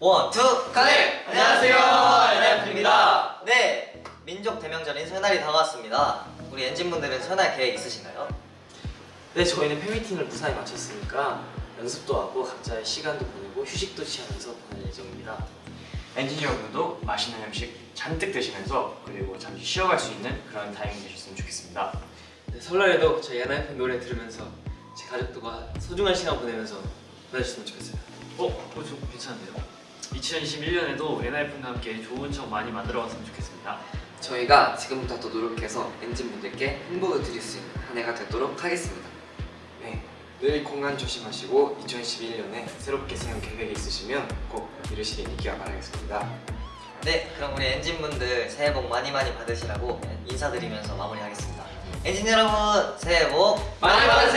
One, two, connect! 안녕하세요, ENHYPEN입니다. 네, 민족 대명절인 설날이 다가왔습니다. 우리 ENGENE분들은 설날 계획 있으신가요? 네, 저희는 팬미팅을 무사히 마쳤으니까 연습도 하고 각자의 시간도 보내고 휴식도 취하면서 보낼 예정입니다. ENGENE 여러분도 맛있는 음식 잔뜩 드시면서 그리고 잠시 쉬어갈 수 있는 그런 타이밍 되셨으면 좋겠습니다. 네, 설날에도 저희 ENHYPEN 노래 들으면서 제 가족들과 소중한 시간 보내면서 보내주셨으면 좋겠어요. 어? 그거 좀 괜찮은데요? 2021년에도 NIF과 함께 좋은 척 많이 만들어 왔으면 좋겠습니다. 저희가 지금부터 또 노력해서 엔진분들께 행복을 드릴 수 있는 한 해가 되도록 하겠습니다. 네, 늘 공간 조심하시고 2021년에 새롭게 세운 계획이 있으시면 꼭 이루시길 있기를 바라겠습니다. 네, 그럼 우리 엔진분들 새해 복 많이 많이 받으시라고 인사드리면서 마무리하겠습니다. 엔진 여러분, 새해 복 많이 받으세요.